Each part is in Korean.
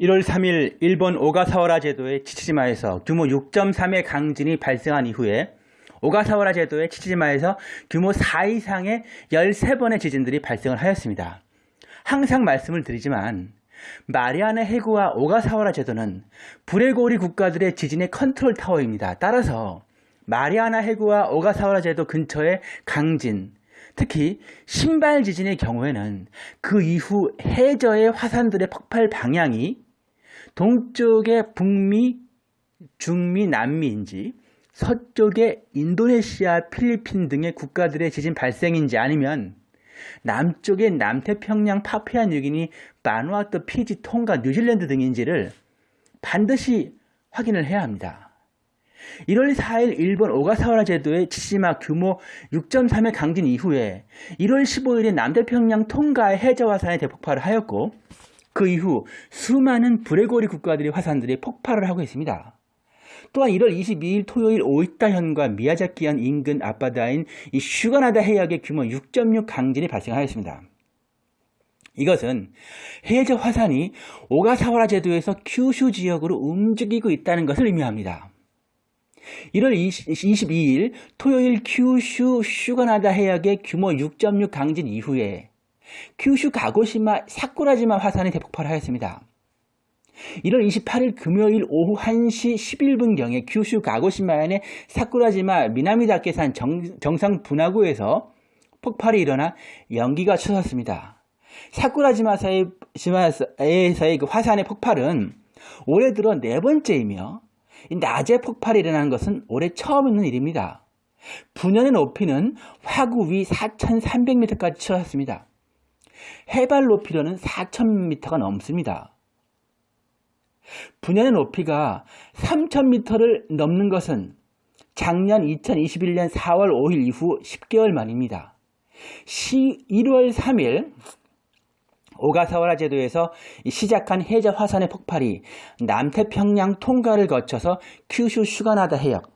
1월 3일 일본 오가사와라 제도의 치치지마에서 규모 6.3의 강진이 발생한 이후에 오가사와라 제도의 치치지마에서 규모 4 이상의 13번의 지진들이 발생을 하였습니다. 항상 말씀을 드리지만 마리아나 해구와 오가사와라 제도는 불의 고리 국가들의 지진의 컨트롤 타워입니다. 따라서 마리아나 해구와 오가사와라 제도 근처의 강진, 특히 심발 지진의 경우에는 그 이후 해저의 화산들의 폭발 방향이 동쪽의 북미, 중미, 남미인지 서쪽의 인도네시아, 필리핀 등의 국가들의 지진 발생인지 아니면 남쪽의 남태평양, 파푸아 뉴기니, 바누아투, 피지, 통가, 뉴질랜드 등인지를 반드시 확인을 해야 합니다. 1월 4일 일본 오가사와라 제도의 치시마 규모 6.3의 강진 이후에 1월 15일에 남태평양 통가의 해저화산이 대폭발을 하였고 그 이후 수많은 불레고리 국가들의 화산들이 폭발을 하고 있습니다. 또한 1월 22일 토요일 오이타현과 미야자키현 인근 앞바다인 이 슈가나다 해역의 규모 6.6 강진이 발생하였습니다. 이것은 해저 화산이 오가사와라 제도에서 큐슈 지역으로 움직이고 있다는 것을 의미합니다. 1월 22일 토요일 큐슈 슈가나다 해역의 규모 6.6 강진 이후에 큐슈 가고시마 사쿠라지마 화산이 대폭발하였습니다. 1월 28일 금요일 오후 1시 11분경에 큐슈 가고시마현의 사쿠라지마 미나미다케산 정 상 분화구에서 폭발이 일어나 연기가 쳐졌습니다. 사쿠라지마에서의 그 화산의 폭발은 올해 들어 네 번째이며 낮에 폭발이 일어나는 것은 올해 처음 있는 일입니다. 분연의 높이는 화구 위 4,300m까지 치솟았습니다. 해발 높이로는 4,000m가 넘습니다. 분야의 높이가 3,000m를 넘는 것은 작년 2021년 4월 5일 이후 10개월 만입니다. 1월 3일 오가사와라 제도에서 시작한 해저 화산의 폭발이 남태평양 통과를 거쳐서 큐슈 슈가나다 해역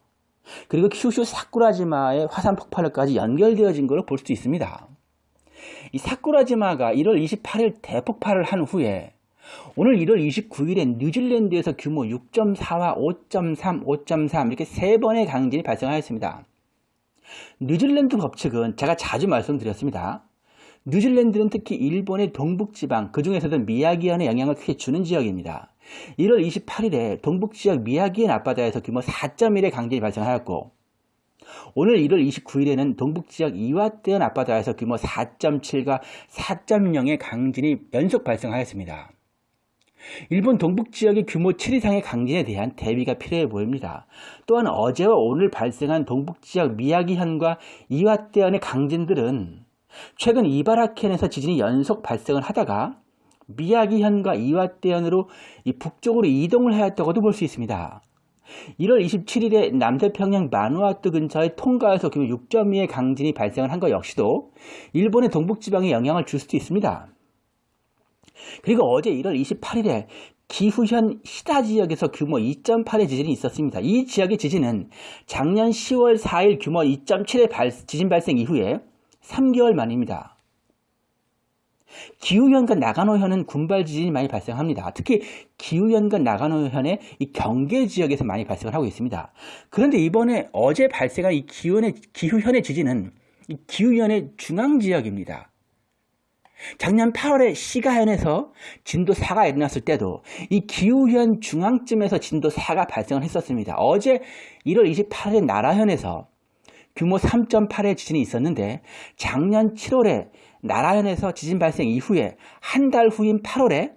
그리고 큐슈 사쿠라지마의 화산 폭발까지 연결되어진 것을 볼 수 있습니다. 이 사쿠라지마가 1월 28일 대폭발을 한 후에 오늘 1월 29일에 뉴질랜드에서 규모 6.4와 5.3, 5.3 이렇게 세 번의 강진이 발생하였습니다. 뉴질랜드 법칙은 제가 자주 말씀드렸습니다. 뉴질랜드는 특히 일본의 동북지방, 그 중에서도 미야기현에 영향을 크게 주는 지역입니다. 1월 28일에 동북지역 미야기현 앞바다에서 규모 4.1의 강진이 발생하였고 오늘 1월 29일에는 동북지역 이와떼현 앞바다에서 규모 4.7과 4.0의 강진이 연속 발생하였습니다. 일본 동북지역의 규모 7 이상의 강진에 대한 대비가 필요해 보입니다. 또한 어제와 오늘 발생한 동북지역 미야기현과 이와떼현의 강진들은 최근 이바라켄에서 지진이 연속 발생을 하다가 미야기현과 이와떼현으로 북쪽으로 이동을 하였다고도 볼 수 있습니다. 1월 27일에 남태평양 마누아투 근처의 통가에서 규모 6.2의 강진이 발생을 한 것 역시도 일본의 동북지방에 영향을 줄 수도 있습니다. 그리고 어제 1월 28일에 기후현 시다 지역에서 규모 2.8의 지진이 있었습니다. 이 지역의 지진은 작년 10월 4일 규모 2.7의 발, 지진 발생 이후에 3개월 만입니다. 기후현과 나가노현은 군발 지진이 많이 발생합니다. 특히 기후현과 나가노현의 이 경계 지역에서 많이 발생을 하고 있습니다. 그런데 이번에 어제 발생한 이 기후현의, 기후현의 지진은 이 기후현의 중앙 지역입니다. 작년 8월에 시가현에서 진도 4가 일어났을 때도 이 기후현 중앙쯤에서 진도 4가 발생을 했었습니다. 어제 1월 28일 나라현에서 규모 3.8의 지진이 있었는데 작년 7월에 나라현에서 지진 발생 이후에 한 달 후인 8월에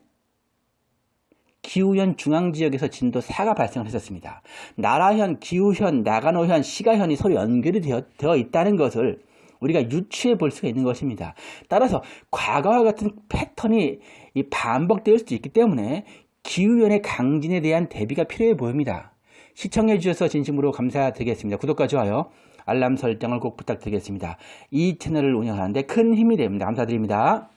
기후현 중앙지역에서 진도 4가 발생을 했었습니다. 나라현, 기후현, 나가노현, 시가현이 서로 연결이 되어, 되어 있다는 것을 우리가 유추해 볼 수가 있는 것입니다. 따라서 과거와 같은 패턴이 반복될 수도 있기 때문에 기후현의 강진에 대한 대비가 필요해 보입니다. 시청해 주셔서 진심으로 감사드리겠습니다. 구독과 좋아요, 알람 설정을 꼭 부탁드리겠습니다. 이 채널을 운영하는데 큰 힘이 됩니다. 감사드립니다.